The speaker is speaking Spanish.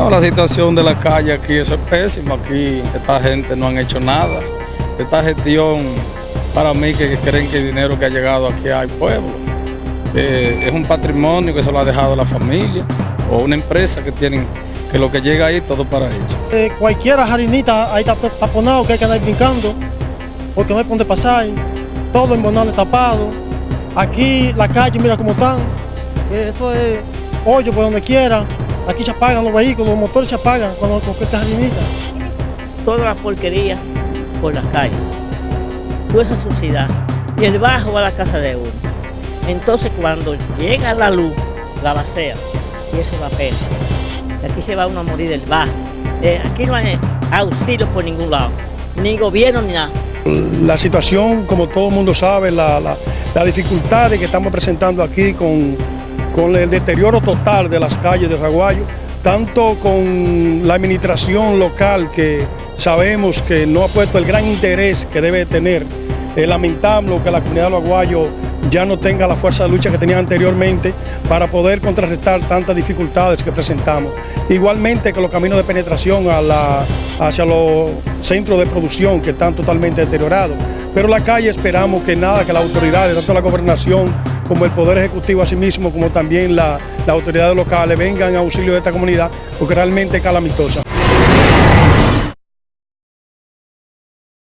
No, la situación de la calle aquí es pésima. Aquí esta gente no han hecho nada. Esta gestión, para mí, que creen que el dinero que ha llegado aquí al pueblo eh, es un patrimonio que se lo ha dejado la familia o una empresa que tienen que lo que llega ahí todo para ellos. Eh, cualquier jarinita ahí está taponado que hay que andar brincando porque no hay por dónde pasar. Todo en Bonales tapado. Aquí la calle, mira cómo están. Eso es hoyo por donde quiera. Aquí se apagan los vehículos, los motores se apagan cuando con esta jardinita. Toda la porquería por las calles. Toda esa suciedad. Y el bajo va a la casa de uno. Entonces cuando llega la luz, la vacía. Y eso da pena. Aquí se va uno a morir del bajo. Eh, aquí no hay auxilio por ningún lado. Ni gobierno ni nada. La situación, como todo el mundo sabe, la, la, la dificultad que estamos presentando aquí con con el deterioro total de las calles de Raguayo, tanto con la administración local que sabemos que no ha puesto el gran interés que debe tener. Es lamentable que la comunidad de Raguayo ya no tenga la fuerza de lucha que tenía anteriormente para poder contrarrestar tantas dificultades que presentamos. Igualmente que los caminos de penetración hacia los centros de producción que están totalmente deteriorados. Pero la calle esperamos que nada, que las autoridades, tanto la gobernación como el Poder Ejecutivo asimismo, como también las autoridades locales vengan a auxilio de esta comunidad, porque realmente es calamitosa.